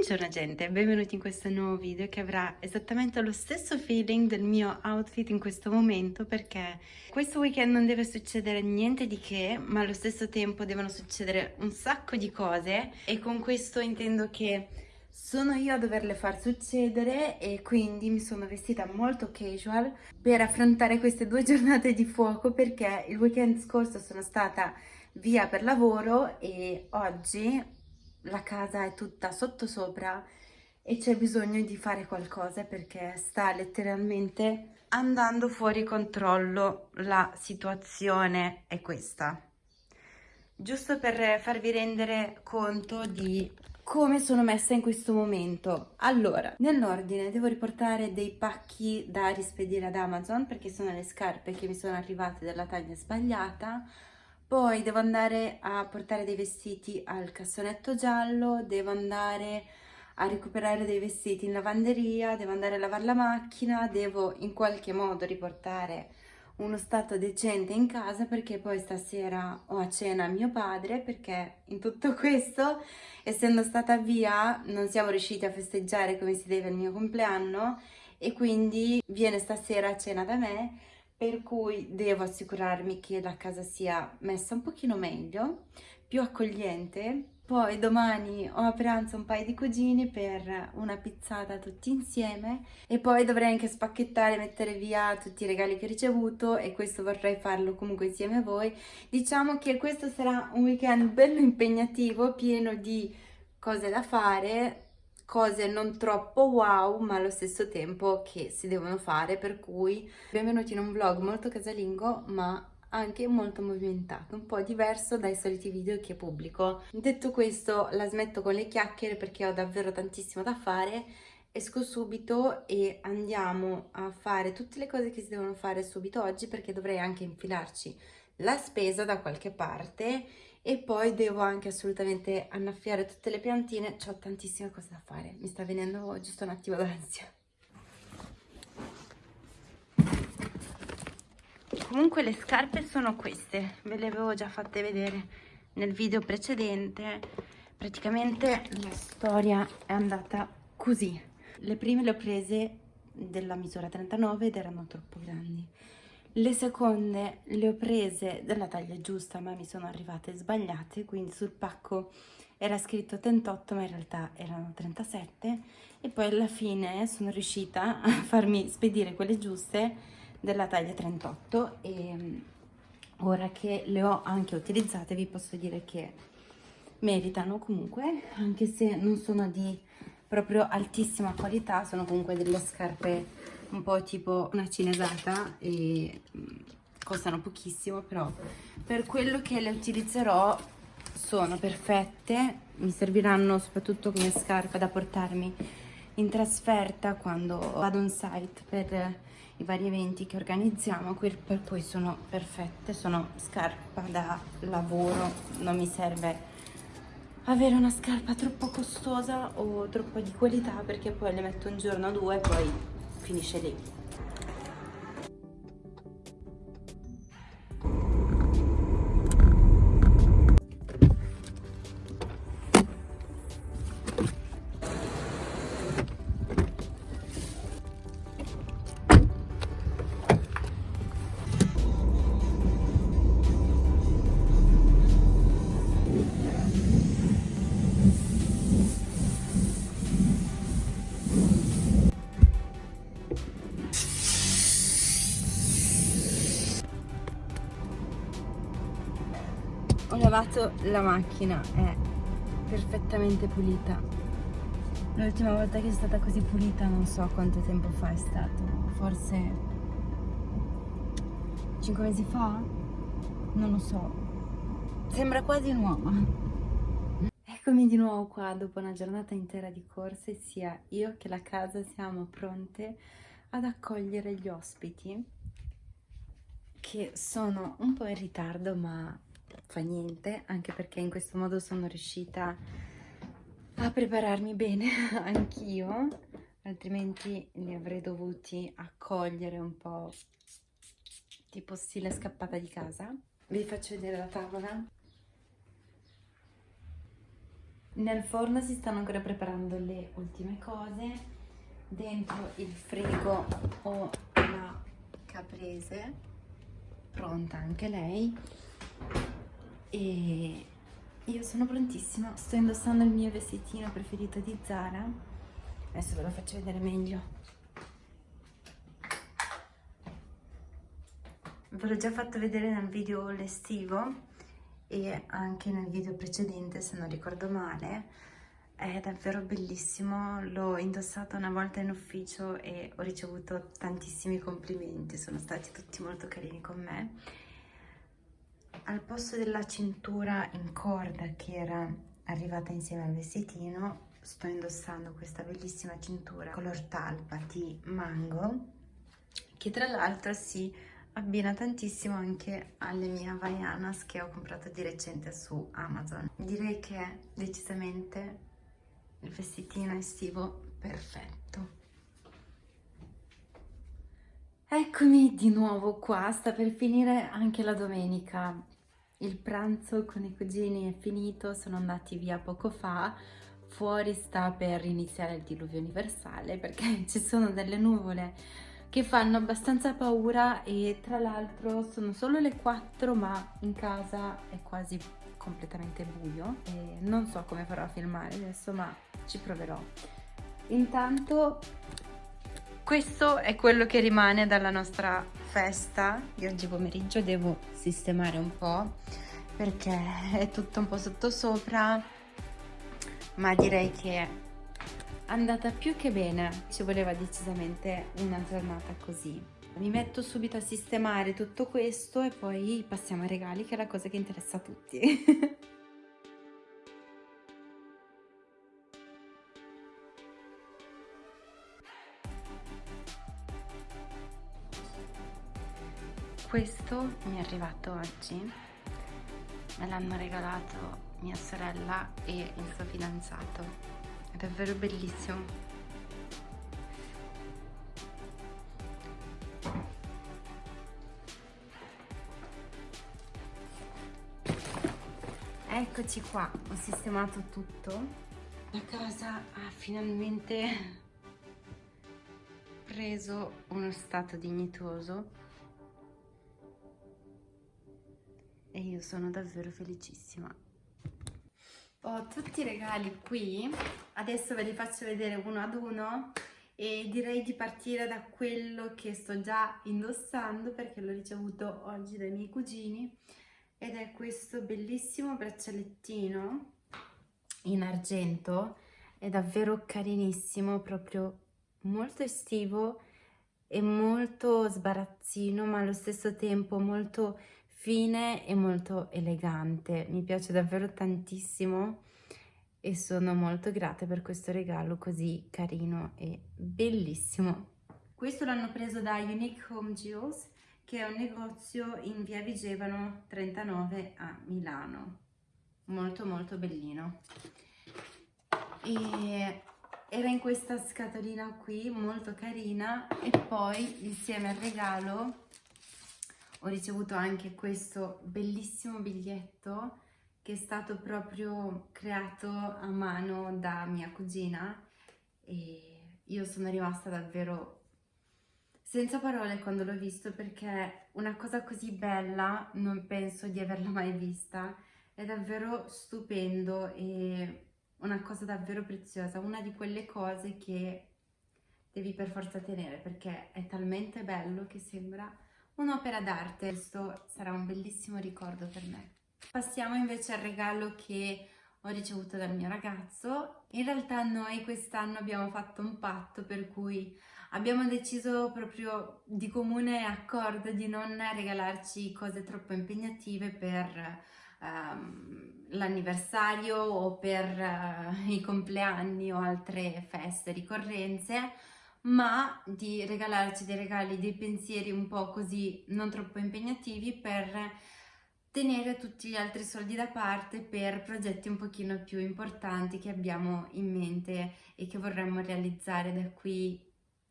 Buongiorno gente, benvenuti in questo nuovo video che avrà esattamente lo stesso feeling del mio outfit in questo momento perché questo weekend non deve succedere niente di che ma allo stesso tempo devono succedere un sacco di cose e con questo intendo che sono io a doverle far succedere e quindi mi sono vestita molto casual per affrontare queste due giornate di fuoco perché il weekend scorso sono stata via per lavoro e oggi la casa è tutta sottosopra e c'è bisogno di fare qualcosa perché sta letteralmente andando fuori controllo. La situazione è questa. Giusto per farvi rendere conto di come sono messa in questo momento. Allora nell'ordine devo riportare dei pacchi da rispedire ad Amazon perché sono le scarpe che mi sono arrivate della taglia sbagliata poi devo andare a portare dei vestiti al cassonetto giallo, devo andare a recuperare dei vestiti in lavanderia, devo andare a lavare la macchina, devo in qualche modo riportare uno stato decente in casa perché poi stasera ho a cena mio padre perché in tutto questo essendo stata via non siamo riusciti a festeggiare come si deve il mio compleanno e quindi viene stasera a cena da me per cui devo assicurarmi che la casa sia messa un pochino meglio, più accogliente. Poi domani ho a pranzo un paio di cugini per una pizzata tutti insieme e poi dovrei anche spacchettare e mettere via tutti i regali che ho ricevuto e questo vorrei farlo comunque insieme a voi. Diciamo che questo sarà un weekend bello impegnativo, pieno di cose da fare, cose non troppo wow ma allo stesso tempo che si devono fare per cui benvenuti in un vlog molto casalingo ma anche molto movimentato, un po' diverso dai soliti video che pubblico. Detto questo la smetto con le chiacchiere perché ho davvero tantissimo da fare esco subito e andiamo a fare tutte le cose che si devono fare subito oggi perché dovrei anche infilarci la spesa da qualche parte e poi devo anche assolutamente annaffiare tutte le piantine, ho tantissime cose da fare, mi sta venendo giusto un attimo d'ansia. Comunque le scarpe sono queste, ve le avevo già fatte vedere nel video precedente, praticamente la storia è andata così. Le prime le ho prese della misura 39 ed erano troppo grandi le seconde le ho prese della taglia giusta ma mi sono arrivate sbagliate, quindi sul pacco era scritto 38 ma in realtà erano 37 e poi alla fine sono riuscita a farmi spedire quelle giuste della taglia 38 e mm, ora che le ho anche utilizzate vi posso dire che meritano comunque anche se non sono di proprio altissima qualità sono comunque delle scarpe un po' tipo una cinesata e mm, costano pochissimo però per quello che le utilizzerò sono perfette mi serviranno soprattutto come scarpa da portarmi in trasferta quando vado on site per i vari eventi che organizziamo per cui sono perfette sono scarpa da lavoro non mi serve avere una scarpa troppo costosa o troppo di qualità perché poi le metto un giorno o due e poi finisce lì lavato la macchina è perfettamente pulita. L'ultima volta che è stata così pulita non so quanto tempo fa è stato forse 5 mesi fa? Non lo so. Sembra quasi nuova. Eccomi di nuovo qua dopo una giornata intera di corse sia io che la casa siamo pronte ad accogliere gli ospiti che sono un po' in ritardo ma fa niente, anche perché in questo modo sono riuscita a prepararmi bene anch'io, altrimenti li avrei dovuti accogliere un po' tipo stile scappata di casa. Vi faccio vedere la tavola. nel forno si stanno ancora preparando le ultime cose dentro il frigo ho la caprese pronta anche lei e io sono prontissima sto indossando il mio vestitino preferito di Zara. Adesso ve lo faccio vedere meglio. Ve l'ho già fatto vedere nel video estivo e anche nel video precedente se non ricordo male. È davvero bellissimo, l'ho indossato una volta in ufficio e ho ricevuto tantissimi complimenti, sono stati tutti molto carini con me. Al posto della cintura in corda che era arrivata insieme al vestitino, sto indossando questa bellissima cintura color talpa di mango, che tra l'altro si abbina tantissimo anche alle mie Havaianas che ho comprato di recente su Amazon. Direi che è decisamente il vestitino estivo perfetto. Eccomi di nuovo qua, sta per finire anche la domenica. Il pranzo con i cugini è finito, sono andati via poco fa. Fuori sta per iniziare il diluvio universale perché ci sono delle nuvole che fanno abbastanza paura e tra l'altro sono solo le 4 ma in casa è quasi completamente buio e non so come farò a filmare adesso ma ci proverò intanto questo è quello che rimane dalla nostra festa di oggi pomeriggio. Devo sistemare un po' perché è tutto un po' sottosopra ma direi che è andata più che bene. Ci voleva decisamente una giornata così. Mi metto subito a sistemare tutto questo e poi passiamo ai regali che è la cosa che interessa a tutti questo mi è arrivato oggi. Me l'hanno regalato mia sorella e il suo fidanzato. È davvero bellissimo. Eccoci qua, ho sistemato tutto. La casa ha finalmente preso uno stato dignitoso io sono davvero felicissima. Ho tutti i regali qui, adesso ve li faccio vedere uno ad uno e direi di partire da quello che sto già indossando perché l'ho ricevuto oggi dai miei cugini ed è questo bellissimo braccialettino in argento è davvero carinissimo proprio molto estivo e molto sbarazzino ma allo stesso tempo molto fine e molto elegante. Mi piace davvero tantissimo e sono molto grata per questo regalo così carino e bellissimo. Questo l'hanno preso da Unique Home Jewels che è un negozio in via Vigevano 39 a Milano. Molto molto bellino. E era in questa scatolina qui molto carina e poi insieme al regalo ho ricevuto anche questo bellissimo biglietto che è stato proprio creato a mano da mia cugina e io sono rimasta davvero senza parole quando l'ho visto perché una cosa così bella non penso di averla mai vista, è davvero stupendo e una cosa davvero preziosa, una di quelle cose che devi per forza tenere perché è talmente bello che sembra un'opera d'arte, questo sarà un bellissimo ricordo per me. Passiamo invece al regalo che ho ricevuto dal mio ragazzo. In realtà noi quest'anno abbiamo fatto un patto per cui abbiamo deciso proprio di comune accordo di non regalarci cose troppo impegnative per um, l'anniversario o per uh, i compleanni o altre feste, ricorrenze, ma di regalarci dei regali, dei pensieri un po' così non troppo impegnativi per tenere tutti gli altri soldi da parte per progetti un pochino più importanti che abbiamo in mente e che vorremmo realizzare da qui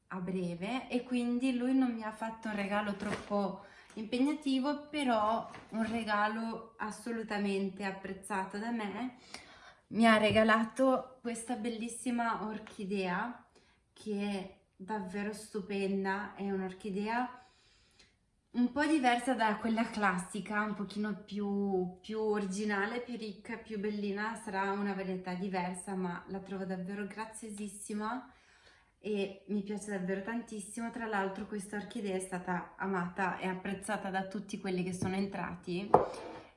a breve. E quindi lui non mi ha fatto un regalo troppo impegnativo però un regalo assolutamente apprezzato da me. Mi ha regalato questa bellissima orchidea che davvero stupenda, è un'orchidea un po' diversa da quella classica, un pochino più, più originale, più ricca, più bellina, sarà una varietà diversa ma la trovo davvero graziosissima e mi piace davvero tantissimo, tra l'altro questa orchidea è stata amata e apprezzata da tutti quelli che sono entrati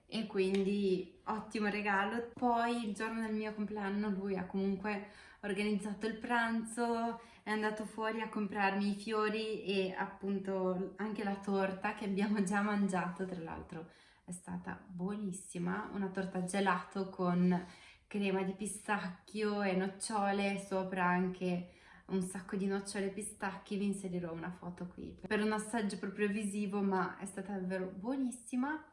e quindi ottimo regalo. Poi il giorno del mio compleanno lui ha comunque organizzato il pranzo, è andato fuori a comprarmi i fiori e appunto anche la torta che abbiamo già mangiato, tra l'altro è stata buonissima, una torta gelato con crema di pistacchio e nocciole, sopra anche un sacco di nocciole e pistacchi, vi inserirò una foto qui per un assaggio proprio visivo ma è stata davvero buonissima.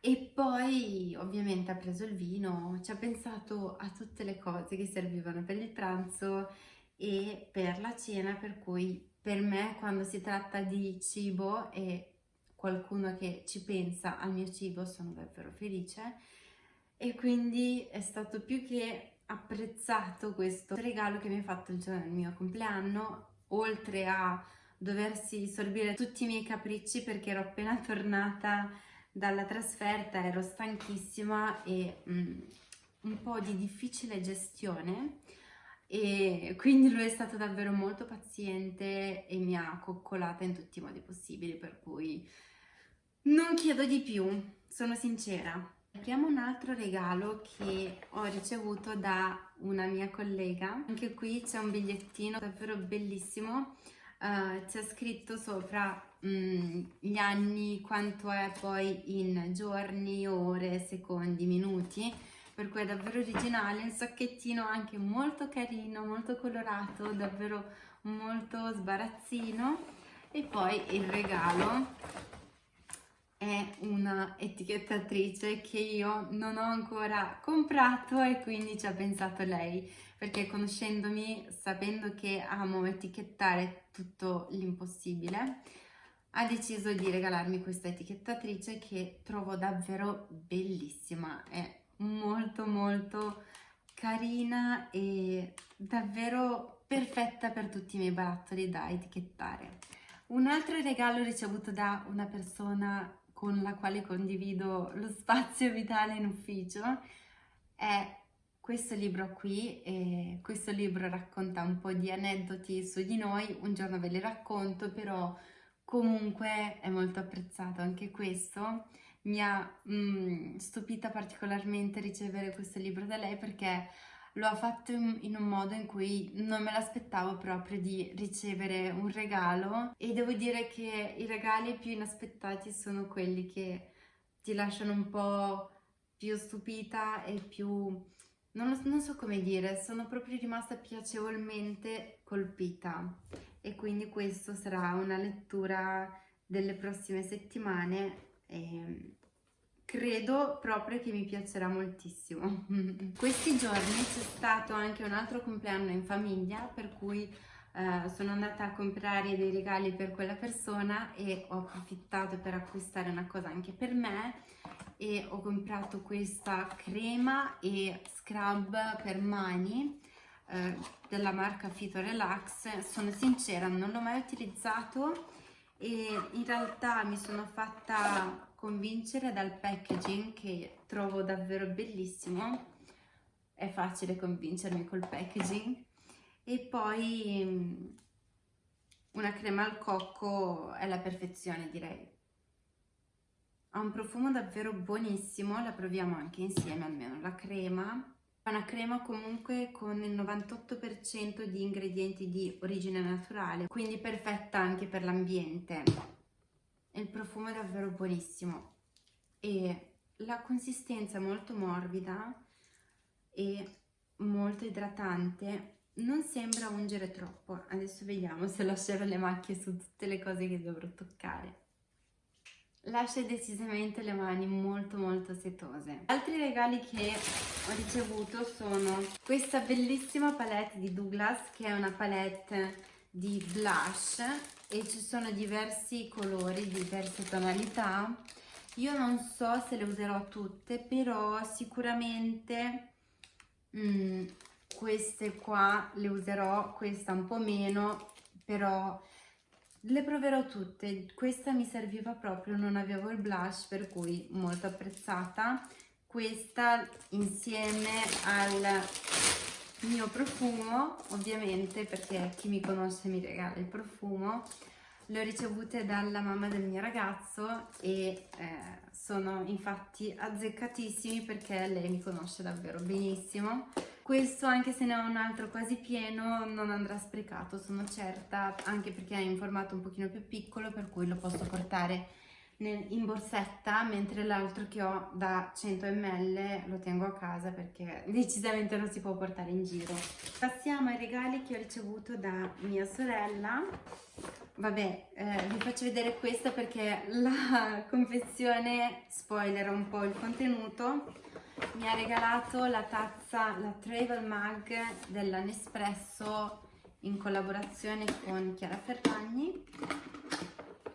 E poi ovviamente ha preso il vino, ci ha pensato a tutte le cose che servivano per il pranzo e per la cena, per cui per me quando si tratta di cibo e qualcuno che ci pensa al mio cibo sono davvero felice. E quindi è stato più che apprezzato questo regalo che mi ha fatto il giorno del mio compleanno, oltre a doversi sorbire tutti i miei capricci perché ero appena tornata dalla trasferta ero stanchissima e mm, un po' di difficile gestione e quindi lui è stato davvero molto paziente e mi ha coccolata in tutti i modi possibili per cui non chiedo di più, sono sincera. Apriamo un altro regalo che ho ricevuto da una mia collega, anche qui c'è un bigliettino davvero bellissimo, uh, c'è scritto sopra Mm, gli anni, quanto è poi in giorni, ore, secondi, minuti, per cui è davvero originale, un sacchettino anche molto carino, molto colorato, davvero molto sbarazzino. E poi il regalo è una etichettatrice che io non ho ancora comprato e quindi ci ha pensato lei perché conoscendomi, sapendo che amo etichettare tutto l'impossibile ha deciso di regalarmi questa etichettatrice che trovo davvero bellissima, è molto molto carina e davvero perfetta per tutti i miei barattoli da etichettare. Un altro regalo ricevuto da una persona con la quale condivido lo spazio vitale in ufficio è questo libro qui e questo libro racconta un po' di aneddoti su di noi, un giorno ve li racconto però Comunque è molto apprezzato anche questo, mi ha mm, stupita particolarmente ricevere questo libro da lei perché lo ha fatto in, in un modo in cui non me l'aspettavo proprio di ricevere un regalo. E devo dire che i regali più inaspettati sono quelli che ti lasciano un po' più stupita e più... Non, lo, non so come dire, sono proprio rimasta piacevolmente colpita. E quindi questo sarà una lettura delle prossime settimane e credo proprio che mi piacerà moltissimo. Questi giorni c'è stato anche un altro compleanno in famiglia per cui eh, sono andata a comprare dei regali per quella persona e ho approfittato per acquistare una cosa anche per me e ho comprato questa crema e scrub per mani eh, della marca Fito Relax, sono sincera non l'ho mai utilizzato e in realtà mi sono fatta convincere dal packaging che trovo davvero bellissimo, è facile convincermi col packaging. E poi mm, una crema al cocco è la perfezione direi. Ha un profumo davvero buonissimo, la proviamo anche insieme almeno la crema è una crema comunque con il 98% di ingredienti di origine naturale, quindi perfetta anche per l'ambiente. Il profumo è davvero buonissimo e la consistenza è molto morbida e molto idratante. Non sembra ungere troppo. Adesso vediamo se lascerò le macchie su tutte le cose che dovrò toccare lascia decisamente le mani molto molto setose. Altri regali che ho ricevuto sono questa bellissima palette di Douglas che è una palette di blush e ci sono diversi colori, diverse tonalità. Io non so se le userò tutte, però sicuramente mm, queste qua le userò, questa un po' meno, però le proverò tutte. Questa mi serviva proprio, non avevo il blush, per cui molto apprezzata. Questa insieme al mio profumo, ovviamente, perché chi mi conosce mi regala il profumo, le ho ricevute dalla mamma del mio ragazzo e eh, sono infatti azzeccatissimi perché lei mi conosce davvero benissimo. Questo, anche se ne ho un altro quasi pieno, non andrà sprecato, sono certa, anche perché è in formato un pochino più piccolo, per cui lo posso portare in borsetta, mentre l'altro che ho da 100 ml lo tengo a casa perché decisamente non si può portare in giro. Passiamo ai regali che ho ricevuto da mia sorella. Vabbè, eh, vi faccio vedere questa perché la confezione spoiler un po' il contenuto. Mi ha regalato la tazza, la Travel Mug della Nespresso in collaborazione con Chiara Ferragni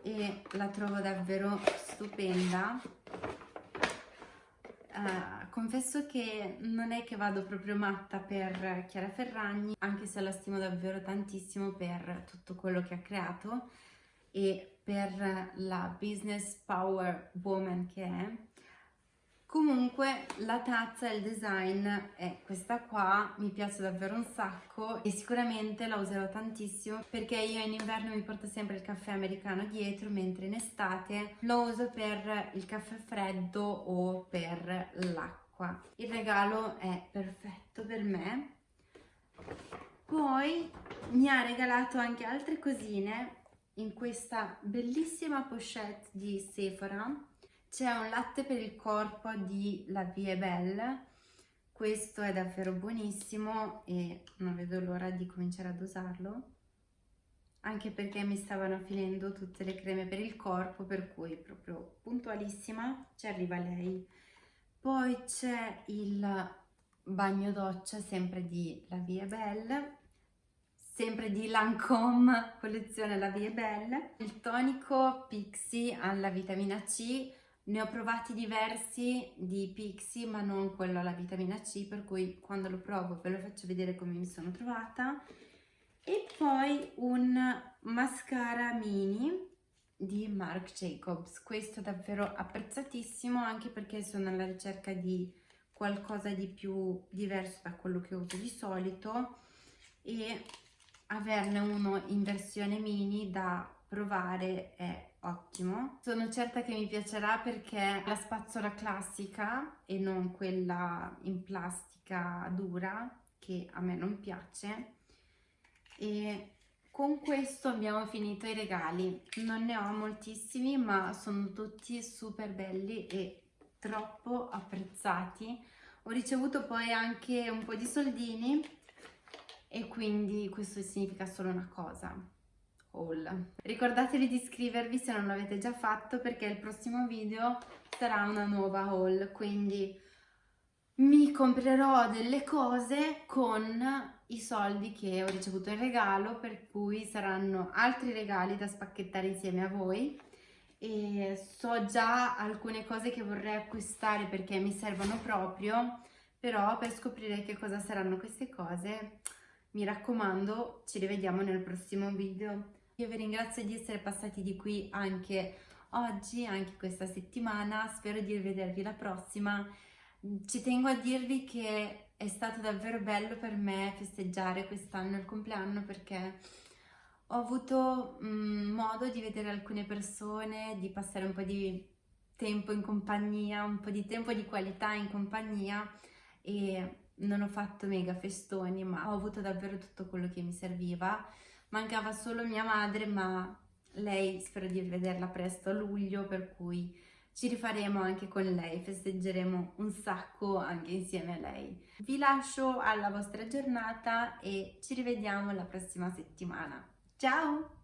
e la trovo davvero stupenda. Uh, confesso che non è che vado proprio matta per Chiara Ferragni, anche se la stimo davvero tantissimo per tutto quello che ha creato e per la business power woman che è Comunque la tazza e il design è questa qua, mi piace davvero un sacco e sicuramente la userò tantissimo perché io in inverno mi porto sempre il caffè americano dietro mentre in estate lo uso per il caffè freddo o per l'acqua. Il regalo è perfetto per me. Poi mi ha regalato anche altre cosine in questa bellissima pochette di Sephora c'è un latte per il corpo di La Vie Belle, questo è davvero buonissimo e non vedo l'ora di cominciare ad usarlo, anche perché mi stavano finendo tutte le creme per il corpo, per cui proprio puntualissima, ci arriva lei. Poi c'è il bagno doccia, sempre di La Vie Belle, sempre di Lancome, collezione La Vie Belle, il tonico Pixi alla vitamina C, ne ho provati diversi di Pixi ma non quello alla vitamina C per cui quando lo provo ve lo faccio vedere come mi sono trovata. E poi un mascara mini di Marc Jacobs. Questo davvero apprezzatissimo anche perché sono alla ricerca di qualcosa di più diverso da quello che uso di solito. E averne uno in versione mini da provare è ottimo. Sono certa che mi piacerà perché la spazzola classica e non quella in plastica dura che a me non piace e con questo abbiamo finito i regali. Non ne ho moltissimi ma sono tutti super belli e troppo apprezzati. Ho ricevuto poi anche un po' di soldini e quindi questo significa solo una cosa haul. Ricordatevi di iscrivervi se non l'avete già fatto perché il prossimo video sarà una nuova haul, quindi mi comprerò delle cose con i soldi che ho ricevuto in regalo, per cui saranno altri regali da spacchettare insieme a voi e so già alcune cose che vorrei acquistare perché mi servono proprio, però per scoprire che cosa saranno queste cose mi raccomando ci rivediamo nel prossimo video. Io vi ringrazio di essere passati di qui anche oggi, anche questa settimana, spero di rivedervi la prossima. Ci tengo a dirvi che è stato davvero bello per me festeggiare quest'anno il compleanno perché ho avuto mm, modo di vedere alcune persone, di passare un po' di tempo in compagnia, un po' di tempo di qualità in compagnia e non ho fatto mega festoni ma ho avuto davvero tutto quello che mi serviva mancava solo mia madre ma lei spero di vederla presto a luglio per cui ci rifaremo anche con lei, festeggeremo un sacco anche insieme a lei. Vi lascio alla vostra giornata e ci rivediamo la prossima settimana. Ciao!